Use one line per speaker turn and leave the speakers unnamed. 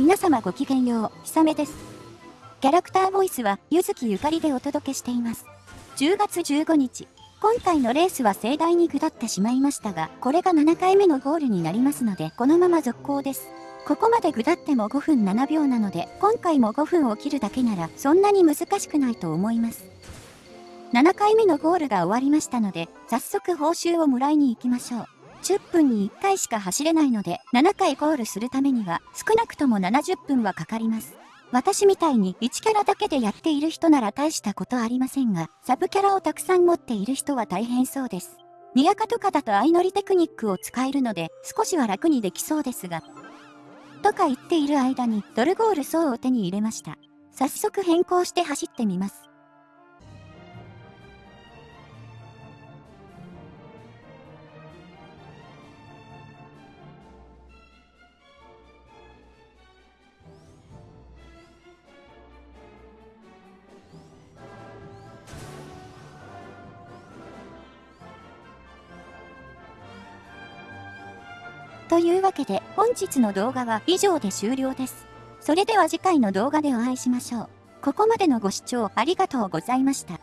皆様ごきげんよう、ひさめです。キャラクターボイスは、ゆずきゆかりでお届けしています。10月15日、今回のレースは盛大に下ってしまいましたが、これが7回目のゴールになりますので、このまま続行です。ここまで下っても5分7秒なので、今回も5分を切るだけなら、そんなに難しくないと思います。7回目のゴールが終わりましたので、早速報酬をもらいに行きましょう。10分に1回しか走れないので、7回ゴールするためには、少なくとも70分はかかります。私みたいに1キャラだけでやっている人なら大したことありませんが、サブキャラをたくさん持っている人は大変そうです。ニアカとかだと相乗りテクニックを使えるので、少しは楽にできそうですが。とか言っている間に、ドルゴール層を手に入れました。早速変更して走ってみます。というわけで本日の動画は以上で終了です。それでは次回の動画でお会いしましょう。ここまでのご視聴ありがとうございました。